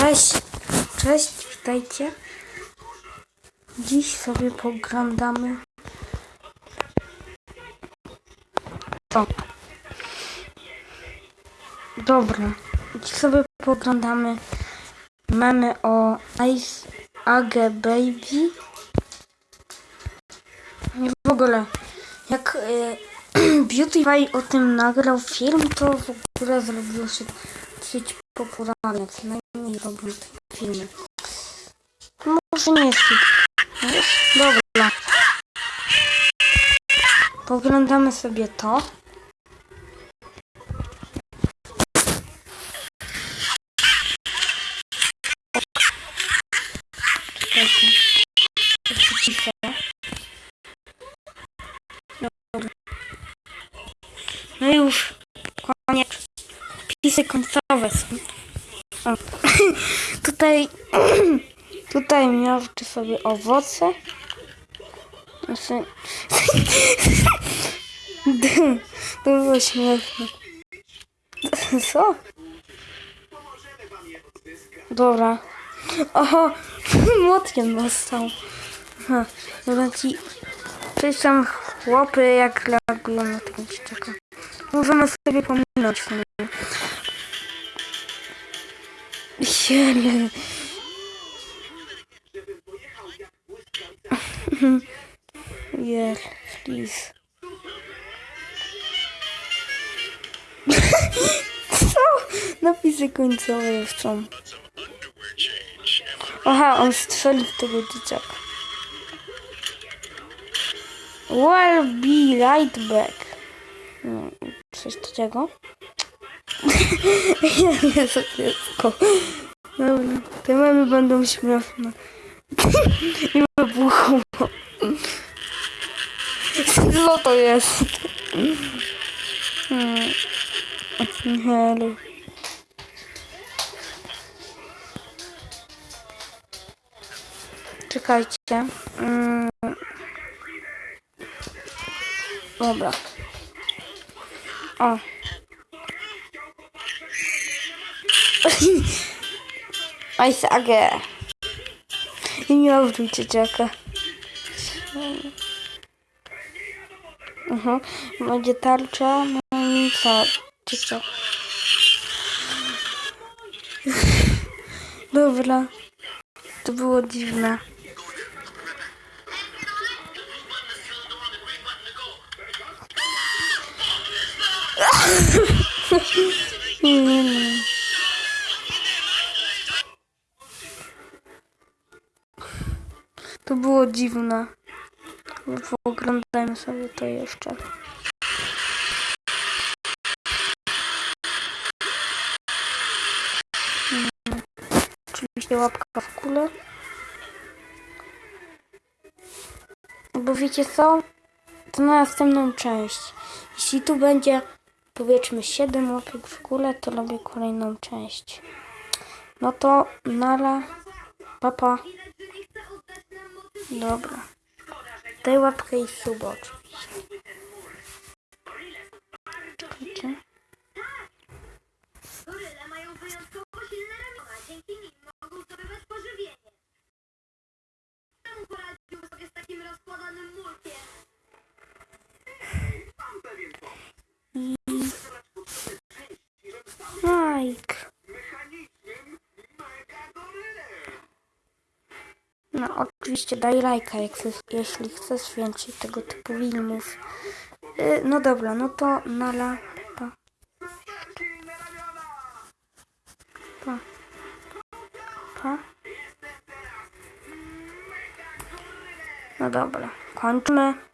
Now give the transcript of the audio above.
Cześć, cześć, witajcie. Dziś sobie poglądamy. O. Dobra, dziś sobie poglądamy memy o Ice Age Baby. I w ogóle, jak y, o tym nagrał film, to w ogóle zrobiło się dosyć popularne. Co najmniej robią te filmy. Może nie jest hit. Dobra. Poglądamy sobie to. No już. Koniec. Pisy końcowe są. O. tutaj tutaj miałczy sobie owoce. To było śmieszne. Co? Dobra. Oho, młotkiem dostał. Aha, dobra ci... Coś tam chłopy jak reagują na tego dzieciaka. Możemy sobie pominąć. Jele. Jel, please. Co? Napisy końcowe są. Aha, on strzelił w tego dzieciaka. Well be right back. No, coś takiego. Ja nie za dziecko. Dobra, te mamy będą śmieszne. I wybuchło. Co to jest? Hmm. Hello. Czekajcie. Mm. Dobra. O. Ice Age. I nie odwróć dzieciaka. Mhm. Będzie tarcza, no i co? Czy co? Dobra. To było dziwne. To było dziwne. Oglądajmy sobie to jeszcze. Mm, Oczywiście łapka w kulę. Bo wiecie co? To na następną część. Jeśli tu będzie powiedzmy 7 łapek w kulę, to robię kolejną część. No to nara. Papa. Dobra. Daj łapkę i oczywiście. Czekajcie. No oczywiście daj lajka, jak chcesz, jeśli chcesz więcej tego typu filmów. Y, no dobra, no to nala. Pa. Pa. Pa. No dobra, kończmy.